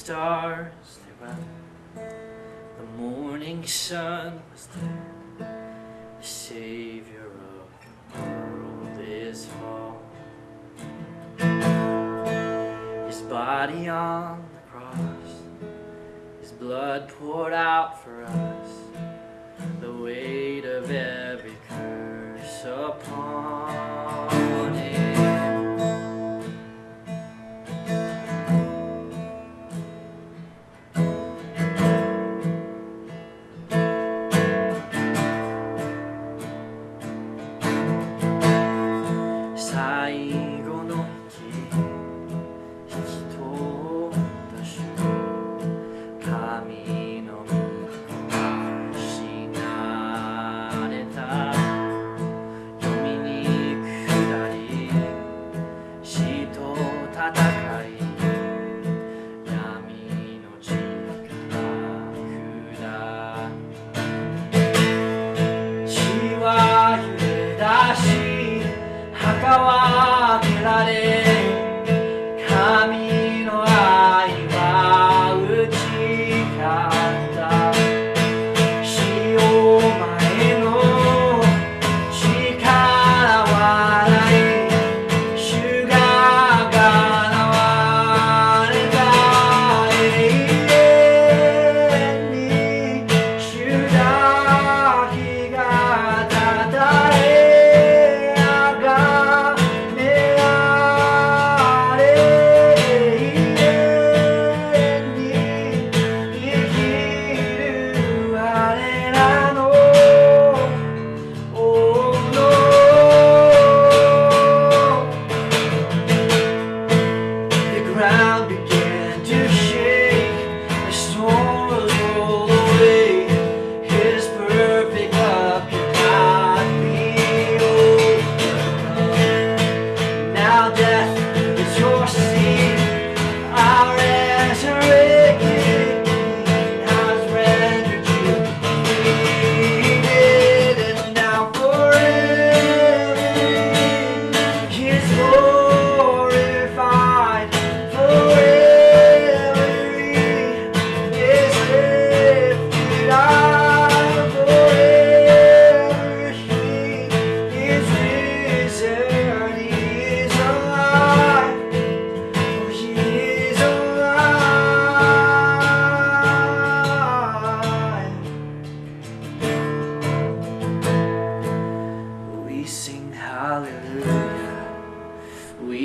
stars they The morning sun was there. The savior of the world is fall His body on the cross His blood poured out for us. The weight of every curse upon ભગવા રે.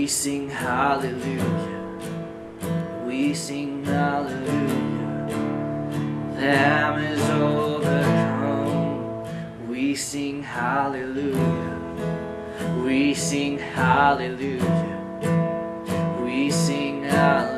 We sing hallelujah. We sing hallelujah. Lamb is overcome. We sing hallelujah. We sing hallelujah. We sing hallelujah.